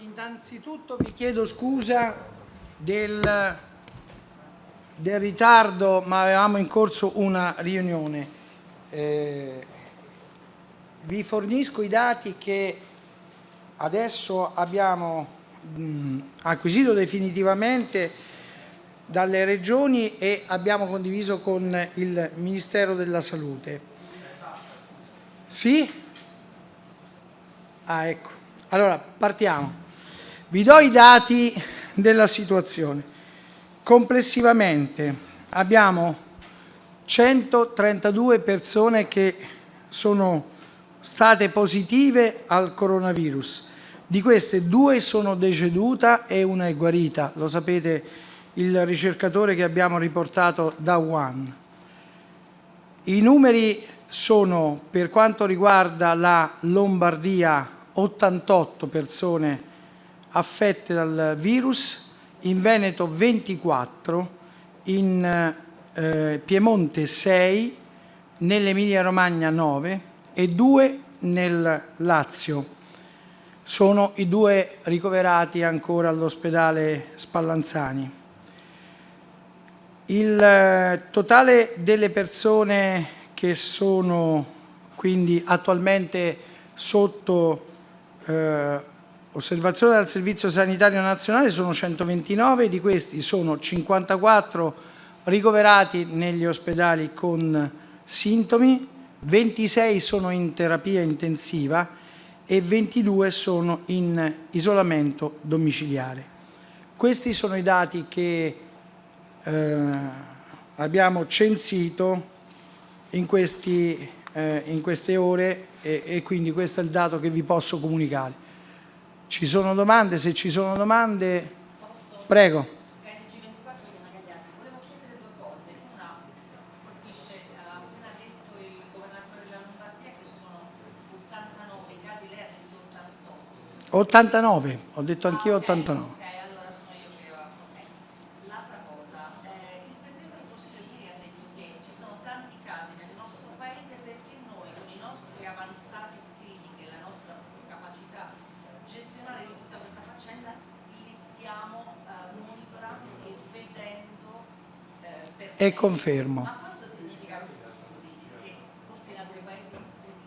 innanzitutto vi chiedo scusa del, del ritardo, ma avevamo in corso una riunione. Eh, vi fornisco i dati che adesso abbiamo mh, acquisito definitivamente dalle regioni e abbiamo condiviso con il Ministero della Salute. Sì? Ah, ecco. Allora, partiamo. Vi do i dati della situazione. Complessivamente abbiamo 132 persone che sono state positive al coronavirus. Di queste due sono decedute e una è guarita. Lo sapete il ricercatore che abbiamo riportato da Wuhan. I numeri sono, per quanto riguarda la Lombardia, 88 persone affette dal virus, in Veneto 24, in eh, Piemonte 6, nell'Emilia Romagna 9 e 2 nel Lazio. Sono i due ricoverati ancora all'ospedale Spallanzani. Il eh, totale delle persone che sono quindi attualmente sotto eh, osservazione dal Servizio Sanitario Nazionale sono 129, di questi sono 54 ricoverati negli ospedali con sintomi, 26 sono in terapia intensiva e 22 sono in isolamento domiciliare. Questi sono i dati che eh, abbiamo censito in, questi, eh, in queste ore e, e quindi questo è il dato che vi posso comunicare. Ci sono domande? Se ci sono domande, Posso? prego. colpisce, appena detto il governatore della Lombardia che sono 89 casi, lei ha detto 88. 89, ho detto anch'io Ah, ok, 89. Ok, allora sono io che ho... ok. L'altra cosa, eh, il Presidente del Consiglio ieri ha detto che ci sono tanti casi nel nostro Paese perché noi con i nostri avanzati screening e la nostra capacità gestionale di tutta questa faccenda li stiamo eh, monitorando e vedendo eh, perché... E confermo. Ma questo significa scusi, che forse in altri paesi lo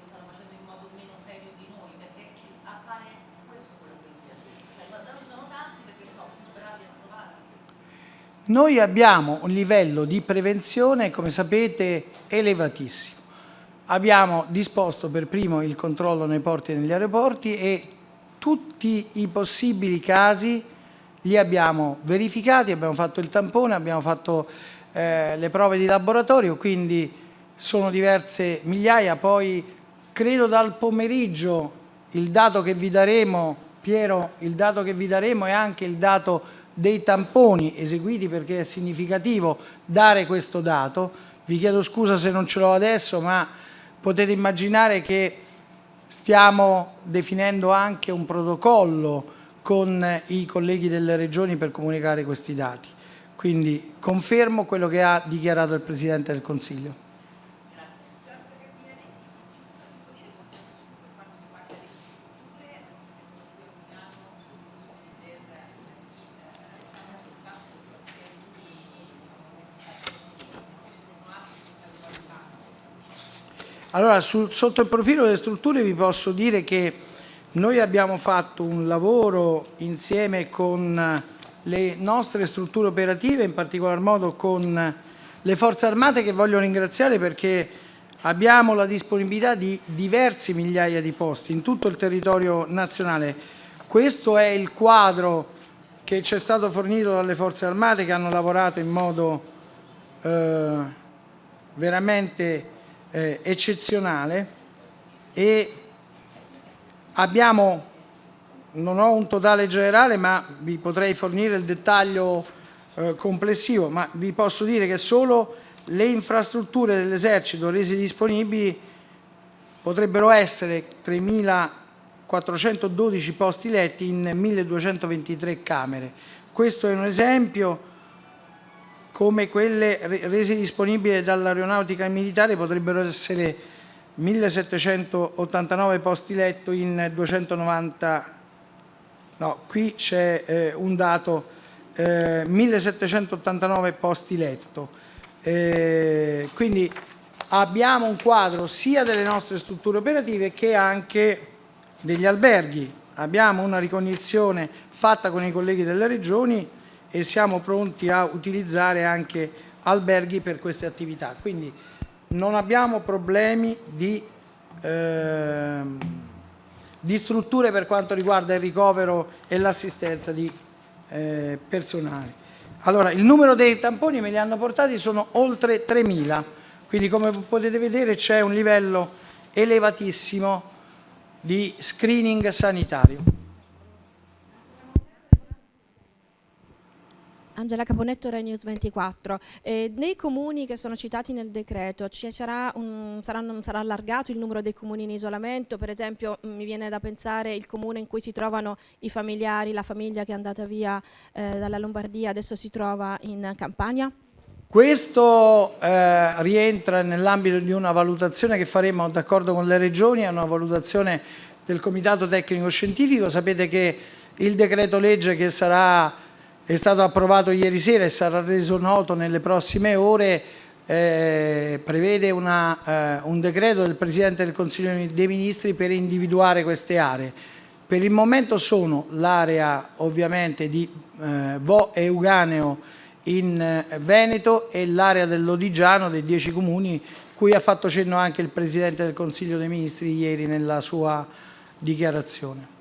stanno facendo in modo meno serio di noi, perché appare questo quello che lui ha detto. Cioè, ma da noi sono tanti perché li so, appunto bravi a trovare. Noi abbiamo un livello di prevenzione, come sapete, elevatissimo. Abbiamo disposto per primo il controllo nei porti e negli aeroporti e tutti i possibili casi li abbiamo verificati, abbiamo fatto il tampone, abbiamo fatto eh, le prove di laboratorio, quindi sono diverse migliaia, poi credo dal pomeriggio il dato che vi daremo, Piero, il dato che vi daremo è anche il dato dei tamponi eseguiti perché è significativo dare questo dato. Vi chiedo scusa se non ce l'ho adesso, ma potete immaginare che stiamo definendo anche un protocollo con i colleghi delle regioni per comunicare questi dati. Quindi confermo quello che ha dichiarato il Presidente del Consiglio. Allora, sul, sotto il profilo delle strutture vi posso dire che noi abbiamo fatto un lavoro insieme con le nostre strutture operative, in particolar modo con le forze armate che voglio ringraziare perché abbiamo la disponibilità di diverse migliaia di posti in tutto il territorio nazionale. Questo è il quadro che ci è stato fornito dalle forze armate che hanno lavorato in modo eh, veramente eh, eccezionale e abbiamo, non ho un totale generale ma vi potrei fornire il dettaglio eh, complessivo, ma vi posso dire che solo le infrastrutture dell'esercito rese disponibili potrebbero essere 3.412 posti letti in 1.223 camere. Questo è un esempio come quelle rese disponibili dall'aeronautica militare potrebbero essere 1789 posti letto in 290 No, qui c'è eh, un dato, eh, 1789 posti letto. Eh, quindi abbiamo un quadro sia delle nostre strutture operative che anche degli alberghi. Abbiamo una ricognizione fatta con i colleghi delle regioni e siamo pronti a utilizzare anche alberghi per queste attività. Quindi non abbiamo problemi di, eh, di strutture per quanto riguarda il ricovero e l'assistenza di eh, personale. Allora, il numero dei tamponi me li hanno portati sono oltre 3.000, quindi come potete vedere c'è un livello elevatissimo di screening sanitario. Angela Caponetto, Rai News 24. Eh, nei comuni che sono citati nel decreto sarà, un, saranno, sarà, allargato il numero dei comuni in isolamento? Per esempio mi viene da pensare il comune in cui si trovano i familiari, la famiglia che è andata via eh, dalla Lombardia adesso si trova in Campania? Questo eh, rientra nell'ambito di una valutazione che faremo d'accordo con le regioni, è una valutazione del Comitato Tecnico Scientifico. Sapete che il decreto legge che sarà è stato approvato ieri sera e sarà reso noto nelle prossime ore, eh, prevede una, eh, un decreto del Presidente del Consiglio dei Ministri per individuare queste aree. Per il momento sono l'area ovviamente di eh, Vo e Uganeo in eh, Veneto e l'area dell'Odigiano dei dieci comuni cui ha fatto cenno anche il Presidente del Consiglio dei Ministri ieri nella sua dichiarazione.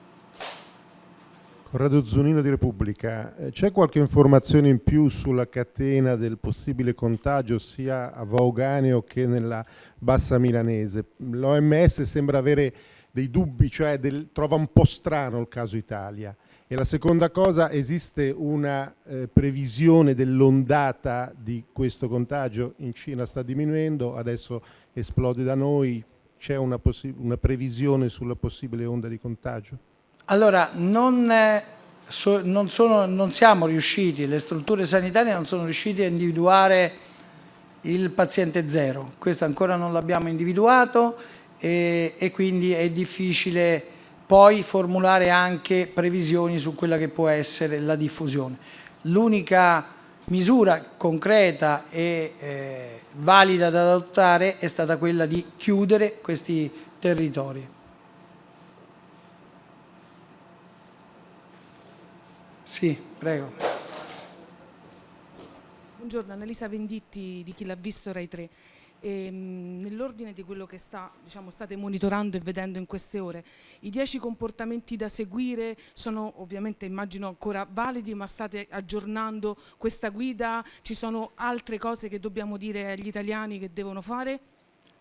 Corrado Zunino di Repubblica, eh, c'è qualche informazione in più sulla catena del possibile contagio sia a Vauganeo che nella bassa milanese? L'OMS sembra avere dei dubbi, cioè del, trova un po' strano il caso Italia. E la seconda cosa, esiste una eh, previsione dell'ondata di questo contagio? In Cina sta diminuendo, adesso esplode da noi, c'è una, una previsione sulla possibile onda di contagio? Allora, non, eh, non, sono, non, siamo riusciti, le strutture sanitarie non sono riuscite a individuare il paziente zero, questo ancora non l'abbiamo individuato e, e quindi è difficile poi formulare anche previsioni su quella che può essere la diffusione. L'unica misura concreta e eh, valida da adottare è stata quella di chiudere questi territori. Sì, prego. Buongiorno, Annalisa Venditti di Chi l'ha visto Rai 3. Ehm, nell'ordine di quello che sta, diciamo, state monitorando e vedendo in queste ore, i dieci comportamenti da seguire sono ovviamente immagino ancora validi ma state aggiornando questa guida? Ci sono altre cose che dobbiamo dire agli italiani che devono fare?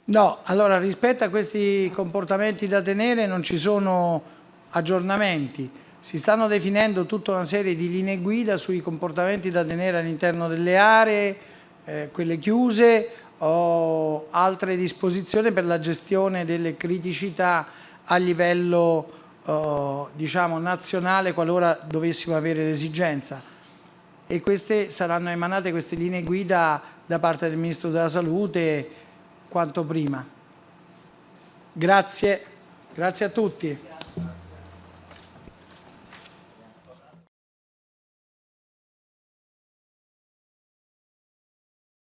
No, allora rispetto a questi comportamenti da tenere non ci sono aggiornamenti si stanno definendo tutta una serie di linee guida sui comportamenti da tenere all'interno delle aree, eh, quelle chiuse o altre disposizioni per la gestione delle criticità a livello eh, diciamo, nazionale qualora dovessimo avere l'esigenza. E queste saranno emanate queste linee guida da parte del Ministro della Salute quanto prima. Grazie, grazie a tutti.